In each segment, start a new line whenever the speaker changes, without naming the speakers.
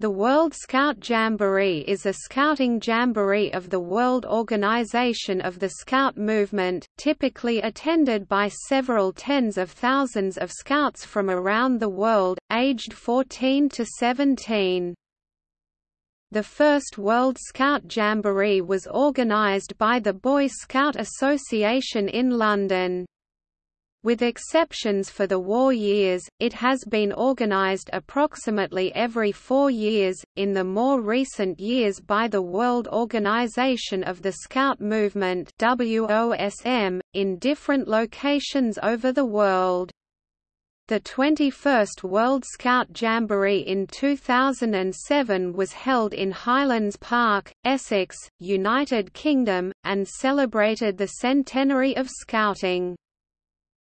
The World Scout Jamboree is a scouting jamboree of the World Organization of the Scout Movement, typically attended by several tens of thousands of scouts from around the world, aged 14 to 17. The first World Scout Jamboree was organized by the Boy Scout Association in London. With exceptions for the war years, it has been organized approximately every four years, in the more recent years by the World Organization of the Scout Movement WOSM, in different locations over the world. The 21st World Scout Jamboree in 2007 was held in Hylands Park, Essex, United Kingdom, and celebrated the centenary of Scouting.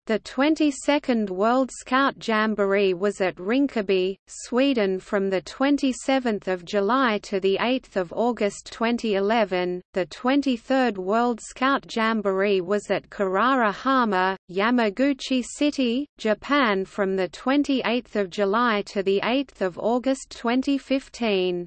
The 22nd World Scout Jamboree was at Rinkaby, Sweden from the 27th of July to the 8th of August 2011. The 23rd World Scout Jamboree was at Kirarahama, Yamaguchi City, Japan from the 28th of July to the 8th of August 2015.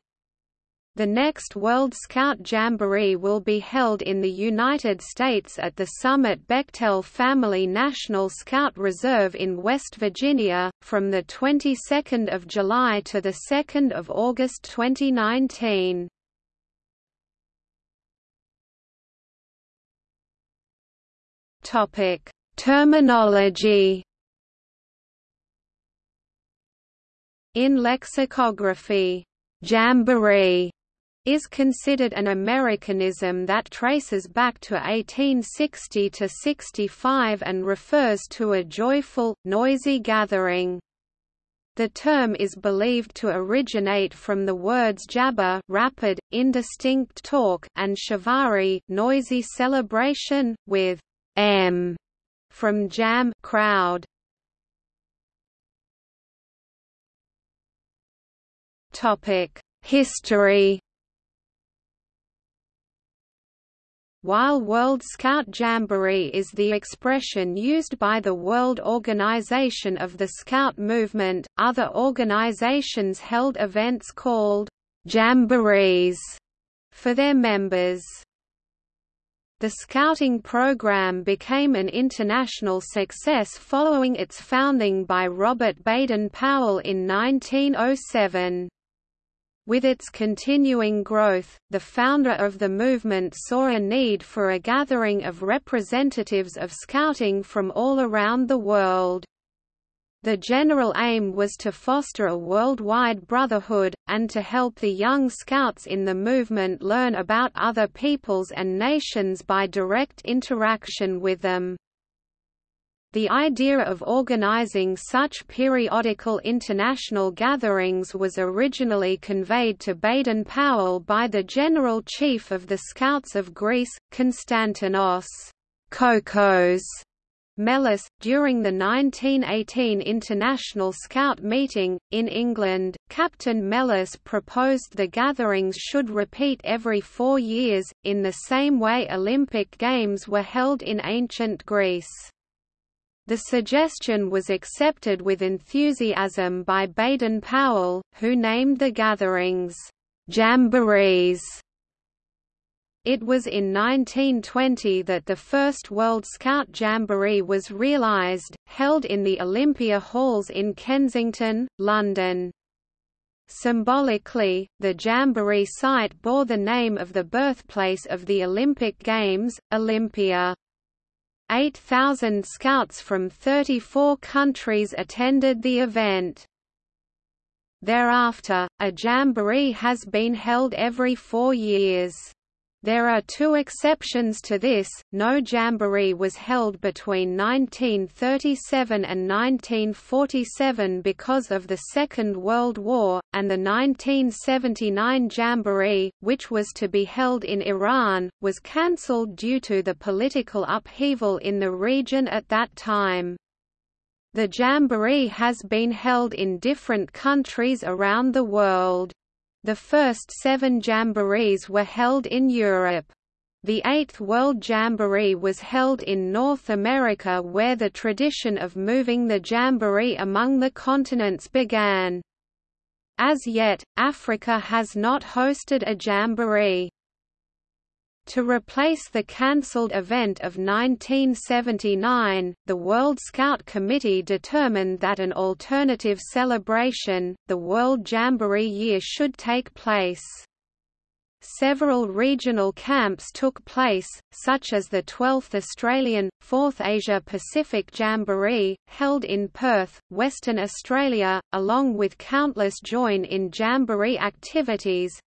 The next World Scout Jamboree will be held in the United States at the Summit Bechtel Family National Scout Reserve in West Virginia, from the 22nd of July to the 2nd of August 2019. Topic: Terminology. In lexicography, jamboree is considered an Americanism that traces back to 1860 to 65 and refers to a joyful, noisy gathering. The term is believed to originate from the words jabber rapid, indistinct talk and shivaree noisy celebration, with m from jam crowd. History While World Scout Jamboree is the expression used by the World Organization of the Scout Movement, other organizations held events called jamborees for their members. The Scouting program became an international success following its founding by Robert Baden-Powell in 1907. With its continuing growth, the founder of the movement saw a need for a gathering of representatives of Scouting from all around the world. The general aim was to foster a worldwide brotherhood, and to help the young Scouts in the movement learn about other peoples and nations by direct interaction with them. The idea of organizing such periodical international gatherings was originally conveyed to Baden-Powell by the General Chief of the Scouts of Greece, Konstantinos Kokos Melas, during the 1918 International Scout meeting, in England, Captain Melas proposed the gatherings should repeat every four years, in the same way Olympic Games were held in ancient Greece. The suggestion was accepted with enthusiasm by Baden-Powell, who named the gatherings, "'Jamborees". It was in 1920 that the first World Scout Jamboree was realised, held in the Olympia Halls in Kensington, London. Symbolically, the Jamboree site bore the name of the birthplace of the Olympic Games, Olympia. 8,000 scouts from 34 countries attended the event. Thereafter, a jamboree has been held every four years. There are two exceptions to this, no jamboree was held between 1937 and 1947 because of the Second World War, and the 1979 jamboree, which was to be held in Iran, was cancelled due to the political upheaval in the region at that time. The jamboree has been held in different countries around the world. The first seven jamborees were held in Europe. The Eighth World Jamboree was held in North America where the tradition of moving the jamboree among the continents began. As yet, Africa has not hosted a jamboree. To replace the cancelled event of 1979, the World Scout Committee determined that an alternative celebration, the World Jamboree Year should take place. Several regional camps took place, such as the 12th Australian, 4th Asia-Pacific Jamboree, held in Perth, Western Australia, along with countless join-in jamboree activities,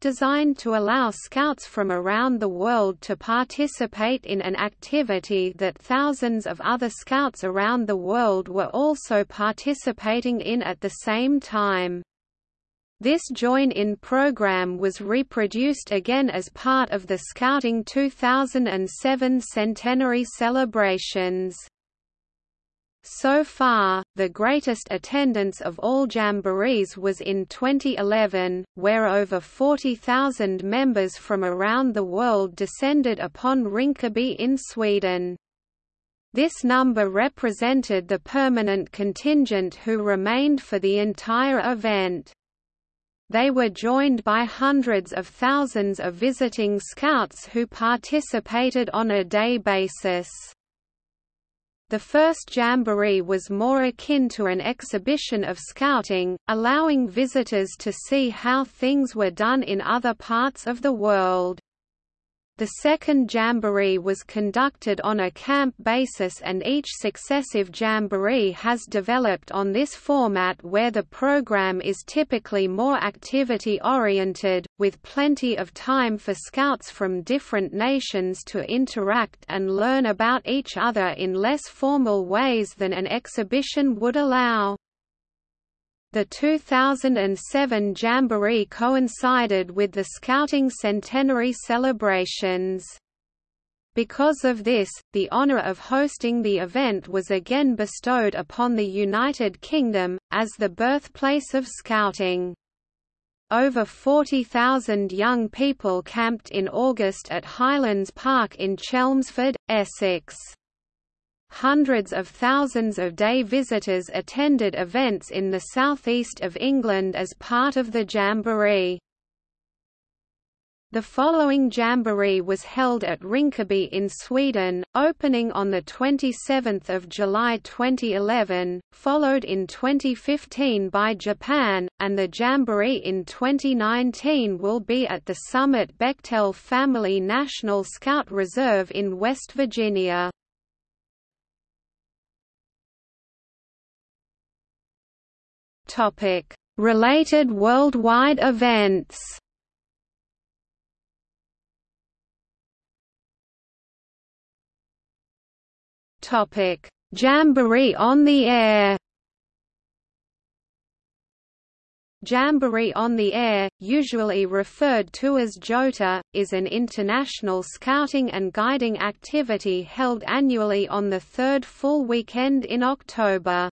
designed to allow scouts from around the world to participate in an activity that thousands of other scouts around the world were also participating in at the same time. This join-in program was reproduced again as part of the Scouting 2007 centenary celebrations. So far, the greatest attendance of all jamborees was in 2011, where over 40,000 members from around the world descended upon Rinkaby in Sweden. This number represented the permanent contingent who remained for the entire event. They were joined by hundreds of thousands of visiting scouts who participated on a day basis. The first jamboree was more akin to an exhibition of scouting, allowing visitors to see how things were done in other parts of the world. The second jamboree was conducted on a camp basis and each successive jamboree has developed on this format where the program is typically more activity-oriented, with plenty of time for scouts from different nations to interact and learn about each other in less formal ways than an exhibition would allow. The 2007 Jamboree coincided with the Scouting Centenary celebrations. Because of this, the honour of hosting the event was again bestowed upon the United Kingdom, as the birthplace of Scouting. Over 40,000 young people camped in August at Hylands Park in Chelmsford, Essex. Hundreds of thousands of day visitors attended events in the southeast of England as part of the Jamboree. The following Jamboree was held at Rinkaby in Sweden, opening on 27 July 2011, followed in 2015 by Japan, and the Jamboree in 2019 will be at the Summit Bechtel Family National Scout Reserve in West Virginia. Topic: Related worldwide events. Topic: Jamboree on the air. Jamboree on the Air, usually referred to as JOTA, is an international scouting and guiding activity held annually on the third full weekend in October.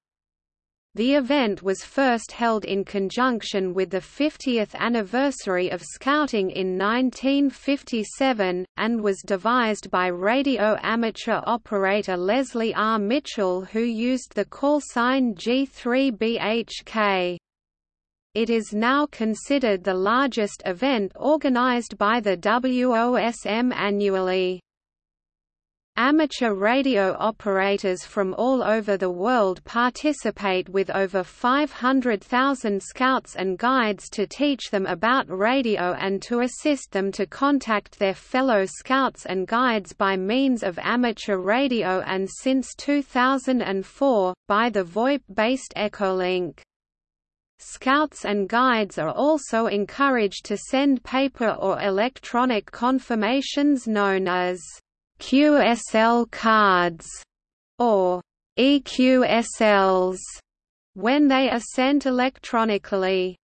The event was first held in conjunction with the 50th anniversary of Scouting in 1957, and was devised by radio amateur operator Leslie R. Mitchell who used the call sign G3BHK. It is now considered the largest event organized by the WOSM annually. Amateur radio operators from all over the world participate with over 500,000 scouts and guides to teach them about radio and to assist them to contact their fellow scouts and guides by means of amateur radio and since 2004, by the VoIP-based Echolink. Scouts and guides are also encouraged to send paper or electronic confirmations known as QSL cards or EQSLs when they are sent electronically.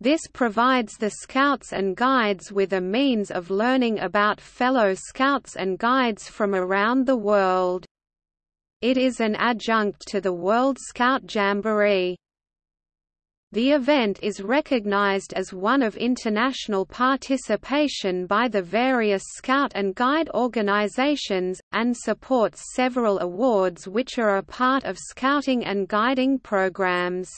This provides the Scouts and Guides with a means of learning about fellow Scouts and Guides from around the world. It is an adjunct to the World Scout Jamboree. The event is recognized as one of international participation by the various Scout and Guide organizations, and supports several awards which are a part of Scouting and Guiding programs.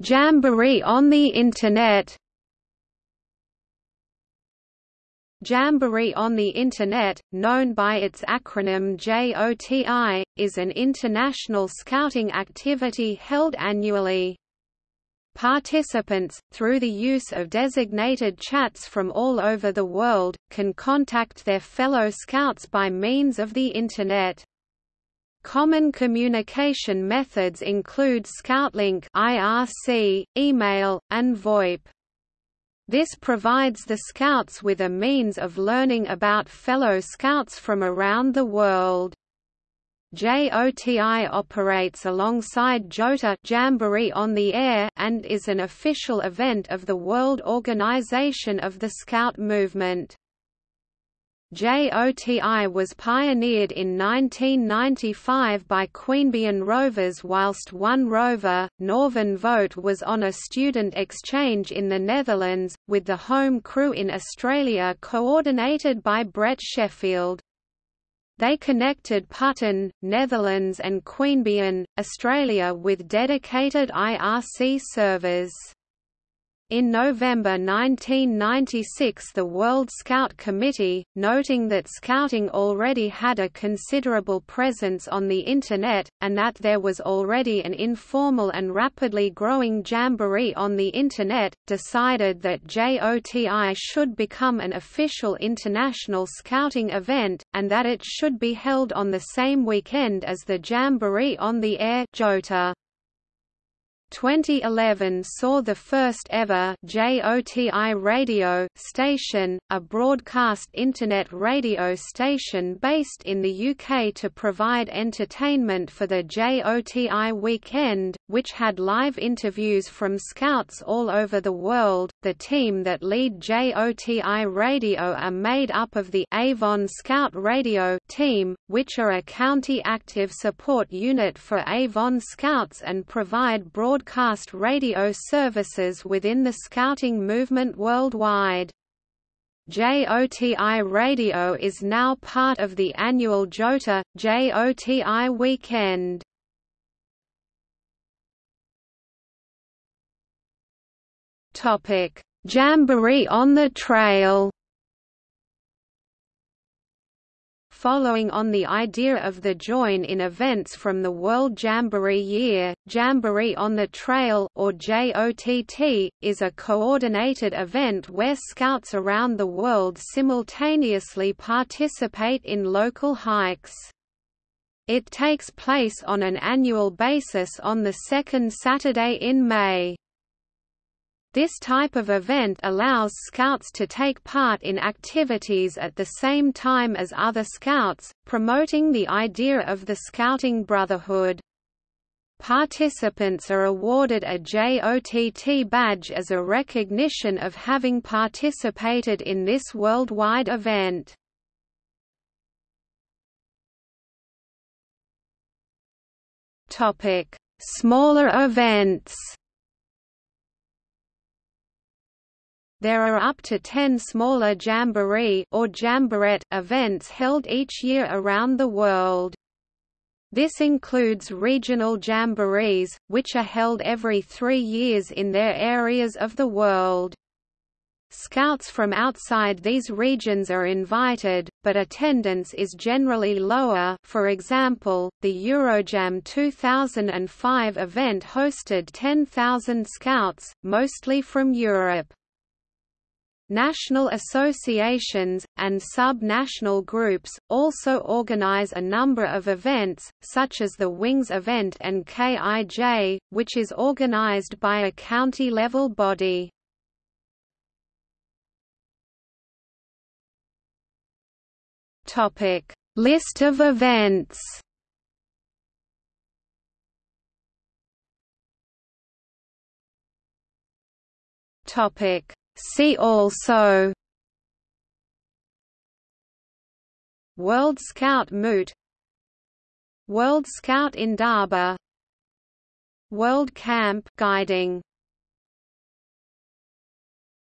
Jamboree on the Internet Jamboree on the Internet, known by its acronym JOTI, is an international scouting activity held annually. Participants, through the use of designated chats from all over the world, can contact their fellow scouts by means of the Internet. Common communication methods include ScoutLink IRC, email, and VoIP. This provides the Scouts with a means of learning about fellow Scouts from around the world. JOTI operates alongside JOTA Jamboree on the Air and is an official event of the World Organization of the Scout Movement. JOTI was pioneered in 1995 by Queanbeyan rovers whilst one rover, Northern Vote was on a student exchange in the Netherlands, with the home crew in Australia coordinated by Brett Sheffield. They connected Putten, Netherlands and Queanbeyan, Australia with dedicated IRC servers. In November 1996 the World Scout Committee, noting that Scouting already had a considerable presence on the Internet, and that there was already an informal and rapidly growing jamboree on the Internet, decided that JOTI should become an official international Scouting event, and that it should be held on the same weekend as the Jamboree on the Air JOTA. 2011 saw the first ever JOTI radio station, a broadcast internet radio station based in the UK to provide entertainment for the JOTI weekend, which had live interviews from scouts all over the world. The team that lead JOTI radio are made up of the Avon Scout Radio team, which are a county active support unit for Avon Scouts and provide broadcast radio services within the Scouting movement worldwide. JOTI Radio is now part of the annual JOTA, JOTI weekend. Jamboree on the Trail Following on the idea of the join-in events from the World Jamboree Year, Jamboree on the Trail or JOTT, is a coordinated event where scouts around the world simultaneously participate in local hikes. It takes place on an annual basis on the second Saturday in May. This type of event allows Scouts to take part in activities at the same time as other Scouts, promoting the idea of the Scouting Brotherhood. Participants are awarded a JOTT badge as a recognition of having participated in this worldwide event. Smaller events There are up to 10 smaller jamboree or jamborette events held each year around the world. This includes regional jamborees, which are held every three years in their areas of the world. Scouts from outside these regions are invited, but attendance is generally lower for example, the Eurojam 2005 event hosted 10,000 scouts, mostly from Europe. National associations, and sub-national groups, also organize a number of events, such as the Wings event and KIJ, which is organized by a county-level body. List of events Topic See also World Scout Moot World Scout Indaba World Camp guiding